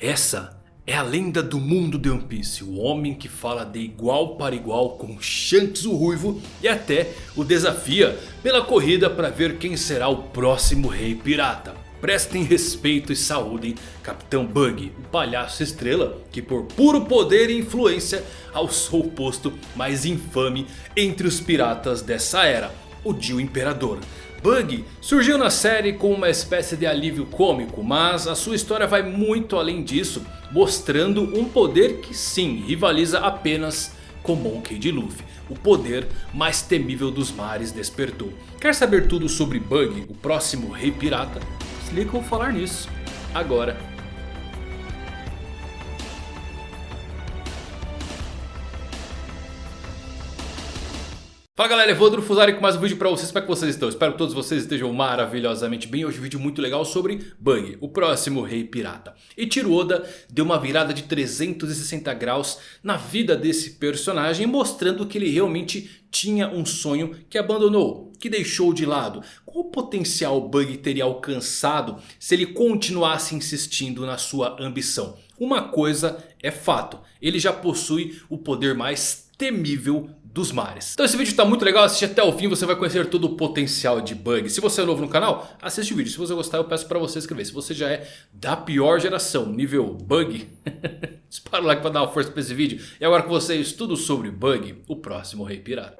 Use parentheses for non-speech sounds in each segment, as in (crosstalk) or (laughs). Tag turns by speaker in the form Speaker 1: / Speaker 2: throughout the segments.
Speaker 1: Essa é a lenda do mundo de One Piece. O homem que fala de igual para igual com Shanks o Ruivo. E até o desafia pela corrida para ver quem será o próximo rei pirata. Prestem respeito e saúdem Capitão Bug, o palhaço estrela que por puro poder e influência alçou o posto mais infame entre os piratas dessa era, o Dio Imperador. Bug surgiu na série com uma espécie de alívio cômico, mas a sua história vai muito além disso, mostrando um poder que sim rivaliza apenas com Monkey D. Luffy. O poder mais temível dos mares despertou. Quer saber tudo sobre Bug, o próximo rei pirata? Se liga falar nisso agora Fala galera, Evandro Fusari com mais um vídeo pra vocês, como é que vocês estão? Espero que todos vocês estejam maravilhosamente bem. Hoje um vídeo muito legal sobre Bug, o próximo rei pirata. Ichiro Oda deu uma virada de 360 graus na vida desse personagem, mostrando que ele realmente tinha um sonho que abandonou, que deixou de lado. Qual potencial Bug teria alcançado se ele continuasse insistindo na sua ambição? Uma coisa é fato, ele já possui o poder mais temível dos mares. Então esse vídeo está muito legal, assiste até o fim, você vai conhecer todo o potencial de bug. Se você é novo no canal, assiste o vídeo. Se você gostar eu peço para você inscrever. Se você já é da pior geração, nível bug, (laughs) dispara o like para dar uma força para esse vídeo. E agora com vocês, tudo sobre bug, o próximo rei pirata.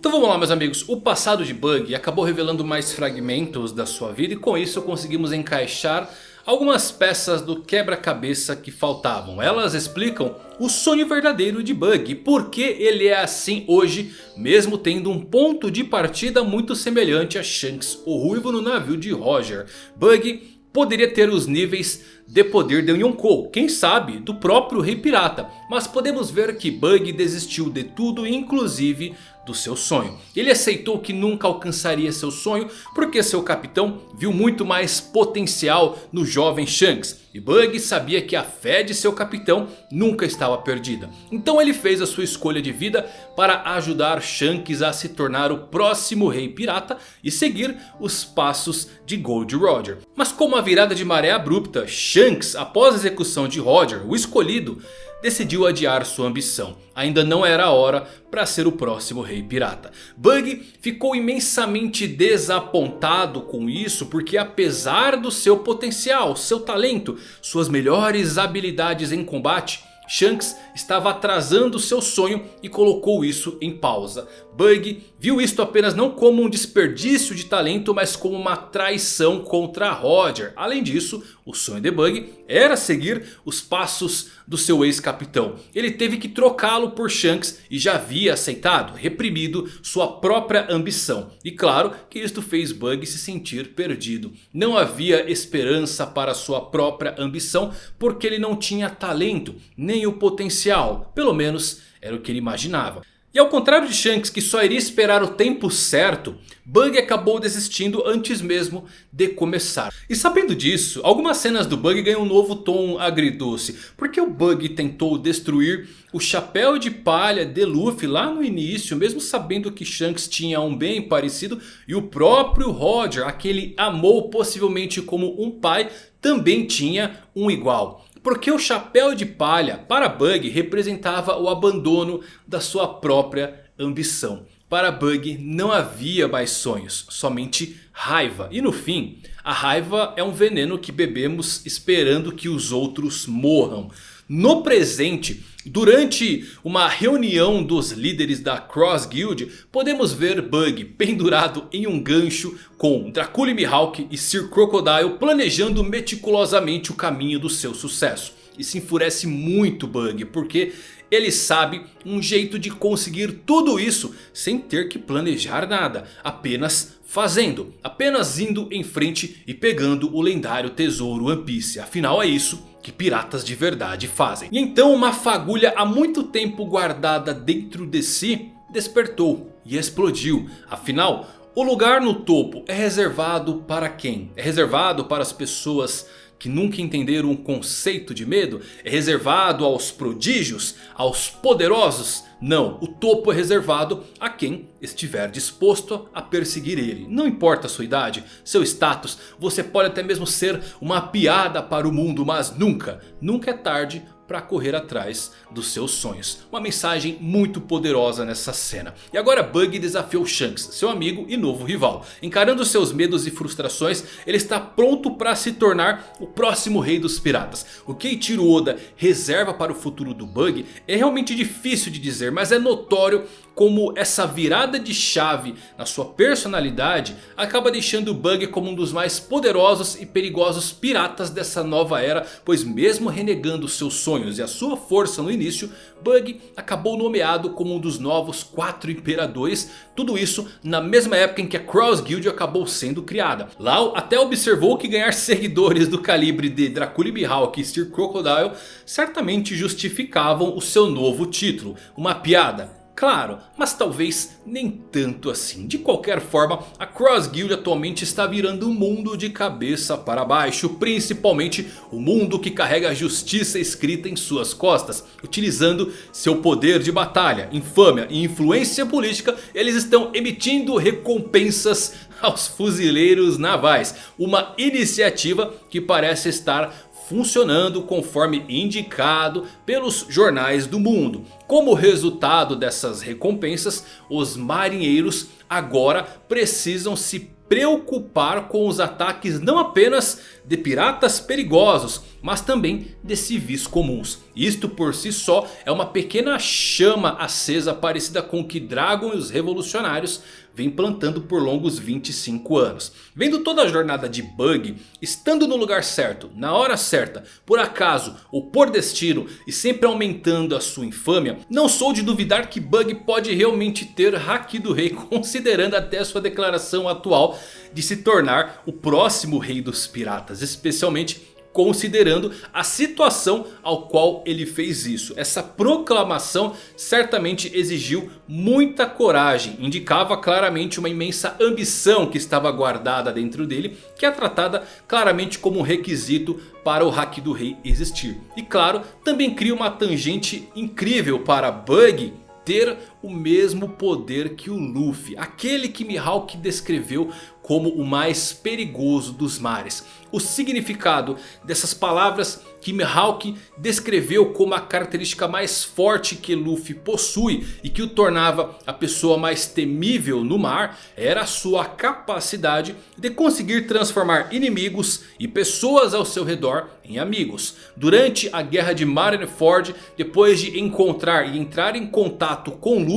Speaker 1: Então vamos lá meus amigos, o passado de Bug acabou revelando mais fragmentos da sua vida e com isso conseguimos encaixar algumas peças do quebra-cabeça que faltavam. Elas explicam o sonho verdadeiro de Bug. E por que ele é assim hoje, mesmo tendo um ponto de partida muito semelhante a Shanks, o ruivo no navio de Roger. Bug poderia ter os níveis de poder de Yonkou, quem sabe do próprio Rei Pirata. Mas podemos ver que Bug desistiu de tudo, inclusive do seu sonho. Ele aceitou que nunca alcançaria seu sonho porque seu capitão viu muito mais potencial no jovem Shanks. E Bug sabia que a fé de seu capitão nunca estava perdida. Então ele fez a sua escolha de vida para ajudar Shanks a se tornar o próximo rei pirata e seguir os passos de Gold Roger. Mas com uma virada de maré abrupta, Shanks após a execução de Roger, o escolhido, decidiu adiar sua ambição. Ainda não era a hora para ser o próximo rei pirata. Bug ficou imensamente desapontado com isso porque apesar do seu potencial, seu talento, suas melhores habilidades em combate... Shanks estava atrasando seu sonho e colocou isso em pausa. Bug viu isto apenas não como um desperdício de talento, mas como uma traição contra Roger. Além disso, o sonho de Bug era seguir os passos do seu ex-capitão. Ele teve que trocá-lo por Shanks e já havia aceitado, reprimido sua própria ambição. E claro que isto fez Bug se sentir perdido. Não havia esperança para sua própria ambição porque ele não tinha talento, nem o potencial. Pelo menos era o que ele imaginava. E ao contrário de Shanks que só iria esperar o tempo certo, Bug acabou desistindo antes mesmo de começar. E sabendo disso, algumas cenas do Bug ganham um novo tom agridoce. Porque o Bug tentou destruir o chapéu de palha de Luffy lá no início, mesmo sabendo que Shanks tinha um bem parecido. E o próprio Roger, aquele amou possivelmente como um pai, também tinha um igual. Porque o chapéu de palha para Bug representava o abandono da sua própria ambição. Para Bug não havia mais sonhos, somente raiva. E no fim, a raiva é um veneno que bebemos esperando que os outros morram. No presente, durante uma reunião dos líderes da Cross Guild, podemos ver Bug pendurado em um gancho com Dracula Mihawk e Sir Crocodile planejando meticulosamente o caminho do seu sucesso. E se enfurece muito Bug, porque ele sabe um jeito de conseguir tudo isso sem ter que planejar nada, apenas fazendo, apenas indo em frente e pegando o lendário tesouro One Piece. Afinal é isso que piratas de verdade fazem. E então uma fagulha há muito tempo guardada dentro de si despertou e explodiu. Afinal, o lugar no topo é reservado para quem? É reservado para as pessoas que nunca entenderam o conceito de medo? É reservado aos prodígios? Aos poderosos? Não, o topo é reservado a quem estiver disposto a perseguir ele. Não importa a sua idade, seu status, você pode até mesmo ser uma piada para o mundo. Mas nunca, nunca é tarde para correr atrás dos seus sonhos. Uma mensagem muito poderosa nessa cena. E agora Bug desafiou Shanks, seu amigo e novo rival. Encarando seus medos e frustrações, ele está pronto para se tornar o próximo rei dos piratas. O que Eiichiro Oda reserva para o futuro do Bug é realmente difícil de dizer, mas é notório como essa virada de chave na sua personalidade acaba deixando o Bug como um dos mais poderosos e perigosos piratas dessa nova era. Pois mesmo renegando seus sonhos e a sua força no início, Bug acabou nomeado como um dos novos quatro imperadores. Tudo isso na mesma época em que a Cross Guild acabou sendo criada. Lau até observou que ganhar seguidores do calibre de Dracula Mihawk e Steel Crocodile certamente justificavam o seu novo título. Uma piada? Claro, mas talvez nem tanto assim. De qualquer forma, a Cross Guild atualmente está virando o mundo de cabeça para baixo. Principalmente o mundo que carrega a justiça escrita em suas costas. Utilizando seu poder de batalha, infâmia e influência política, eles estão emitindo recompensas (laughs) aos fuzileiros navais. Uma iniciativa que parece estar funcionando conforme indicado pelos jornais do mundo. Como resultado dessas recompensas, os marinheiros agora precisam se preocupar com os ataques não apenas de piratas perigosos, mas também de civis comuns. Isto por si só é uma pequena chama acesa parecida com o que Dragon e os revolucionários vem plantando por longos 25 anos. Vendo toda a jornada de Bug, estando no lugar certo, na hora certa, por acaso ou por destino e sempre aumentando a sua infâmia, não sou de duvidar que Bug pode realmente ter Haki do Rei, (laughs) considerando até sua declaração atual de se tornar o próximo Rei dos Piratas, especialmente considerando a situação ao qual ele fez isso. Essa proclamação certamente exigiu muita coragem, indicava claramente uma imensa ambição que estava guardada dentro dele, que é tratada claramente como um requisito para o Haki do Rei existir. E claro, também cria uma tangente incrível para Bug ter o mesmo poder que o Luffy. Aquele que Mihawk descreveu como o mais perigoso dos mares. O significado dessas palavras que Mihawk descreveu como a característica mais forte que Luffy possui e que o tornava a pessoa mais temível no mar era a sua capacidade de conseguir transformar inimigos e pessoas ao seu redor em amigos. Durante a guerra de Marineford, depois de encontrar e entrar em contato com Luffy,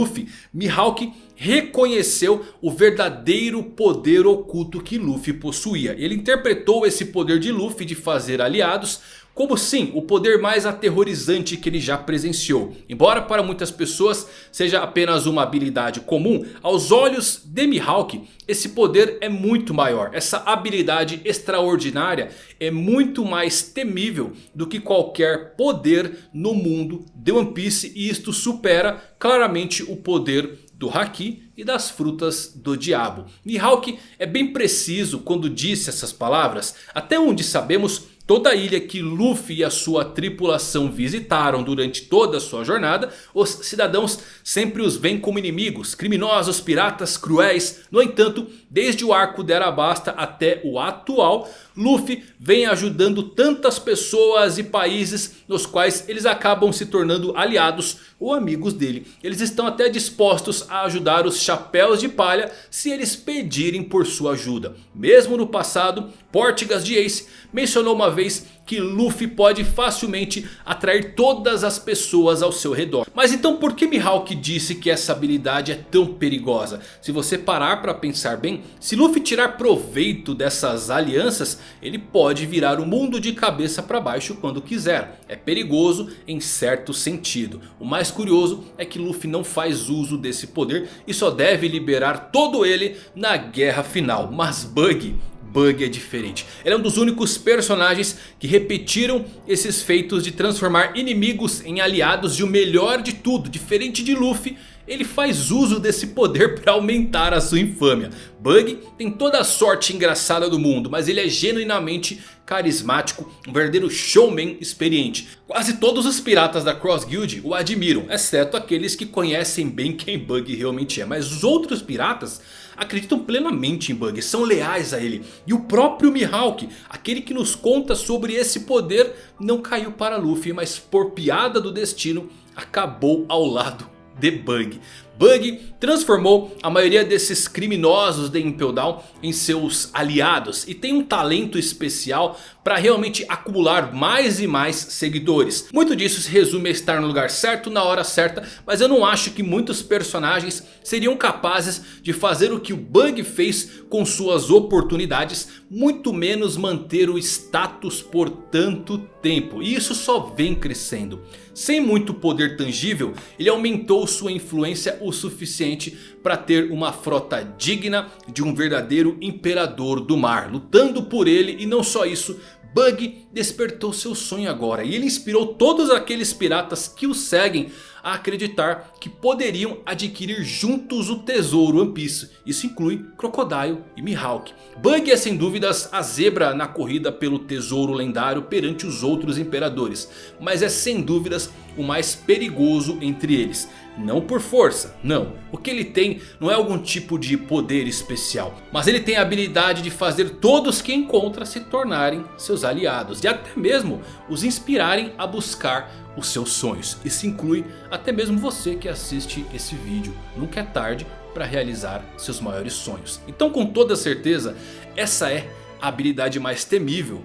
Speaker 1: Mihawk reconheceu o verdadeiro poder oculto que Luffy possuía. Ele interpretou esse poder de Luffy de fazer aliados como sim, o poder mais aterrorizante que ele já presenciou. Embora para muitas pessoas seja apenas uma habilidade comum, aos olhos de Mihawk, esse poder é muito maior. Essa habilidade extraordinária é muito mais temível do que qualquer poder no mundo de One Piece. E isto supera claramente o poder do Haki e das frutas do diabo. Mihawk é bem preciso quando disse essas palavras. Até onde sabemos Toda a ilha que Luffy e a sua tripulação visitaram durante toda a sua jornada, os cidadãos sempre os veem como inimigos, criminosos, piratas, cruéis. No entanto, desde o arco de Arabasta até o atual, Luffy vem ajudando tantas pessoas e países nos quais eles acabam se tornando aliados ou amigos dele. Eles estão até dispostos a ajudar os chapéus de palha se eles pedirem por sua ajuda. Mesmo no passado, Portigas de Ace mencionou uma vez que Luffy pode facilmente atrair todas as pessoas ao seu redor. Mas então por que Mihawk disse que essa habilidade é tão perigosa? Se você parar para pensar bem, se Luffy tirar proveito dessas alianças, ele pode virar o mundo de cabeça para baixo quando quiser. É perigoso em certo sentido. O mais curioso é que Luffy não faz uso desse poder e só deve liberar todo ele na guerra final. Mas Bug Bug é diferente. Ele é um dos únicos personagens que repetiram esses feitos de transformar inimigos em aliados. E o melhor de tudo, diferente de Luffy... Ele faz uso desse poder (laughs) para aumentar a sua infâmia. Bug tem toda a sorte engraçada do mundo, mas ele é genuinamente carismático, um verdadeiro showman experiente. Quase todos os piratas da Cross Guild o admiram, exceto aqueles que conhecem bem quem Bug realmente é. Mas os outros piratas acreditam plenamente em Bug, são leais a ele. E o próprio Mihawk, aquele que nos conta sobre esse poder, não caiu para Luffy, mas por piada do destino acabou ao lado de Bug. Bug transformou a maioria desses criminosos de Impel Down em seus aliados. E tem um talento especial para realmente acumular mais e mais seguidores. Muito disso se resume a estar no lugar certo na hora certa. Mas eu não acho que muitos personagens seriam capazes de fazer o que o Bug fez com suas oportunidades. Muito menos manter o status por tanto tempo. E isso só vem crescendo. Sem muito poder tangível, ele aumentou sua influência o suficiente para ter uma frota digna de um verdadeiro imperador do mar. Lutando por ele e não só isso, Bug despertou seu sonho agora. E ele inspirou todos aqueles piratas que o seguem a acreditar que poderiam adquirir juntos o tesouro One Piece. Isso inclui Crocodile e Mihawk. Bug é sem dúvidas a zebra na corrida pelo tesouro lendário perante os outros imperadores. Mas é sem dúvidas o mais perigoso entre eles. Não por força, não. O que ele tem não é algum tipo de poder especial. Mas ele tem a habilidade de fazer todos que encontra se tornarem seus aliados. E até mesmo os inspirarem a buscar os seus sonhos. Isso inclui até mesmo você que assiste esse vídeo. Nunca é tarde para realizar seus maiores sonhos. Então com toda certeza essa é a habilidade mais temível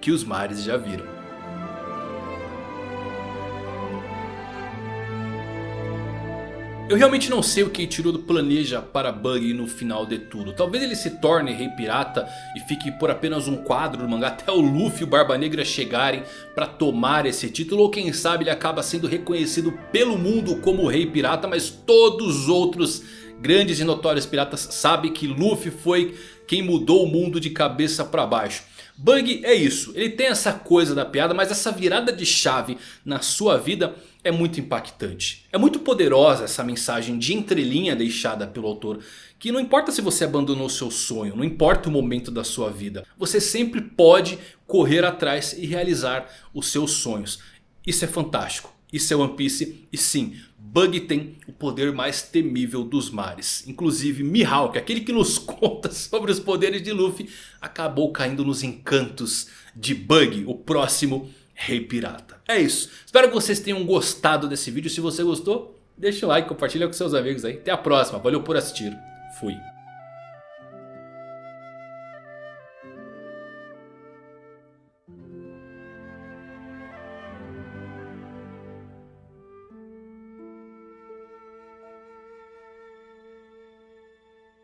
Speaker 1: que os mares já viram. Eu realmente não sei o que Ichirodo planeja para Bug no final de tudo. Talvez ele se torne Rei Pirata e fique por apenas um quadro do mangá até o Luffy e o Barba Negra chegarem para tomar esse título. Ou quem sabe ele acaba sendo reconhecido pelo mundo como Rei Pirata, mas todos os outros grandes e notórios piratas sabem que Luffy foi quem mudou o mundo de cabeça para baixo. Bug é isso, ele tem essa coisa da piada, mas essa virada de chave na sua vida é muito impactante. É muito poderosa essa mensagem de entrelinha deixada pelo autor. Que não importa se você abandonou seu sonho, não importa o momento da sua vida. Você sempre pode correr atrás e realizar os seus sonhos. Isso é fantástico. Isso é One Piece e sim, Bug tem o poder mais temível dos mares. Inclusive Mihawk, aquele que nos (laughs) conta sobre os poderes de Luffy, acabou caindo nos encantos de Bug, o próximo Rei Pirata. É isso, espero que vocês tenham gostado desse vídeo. Se você gostou, deixa o like, compartilha com seus amigos aí. Até a próxima, valeu por assistir. Fui.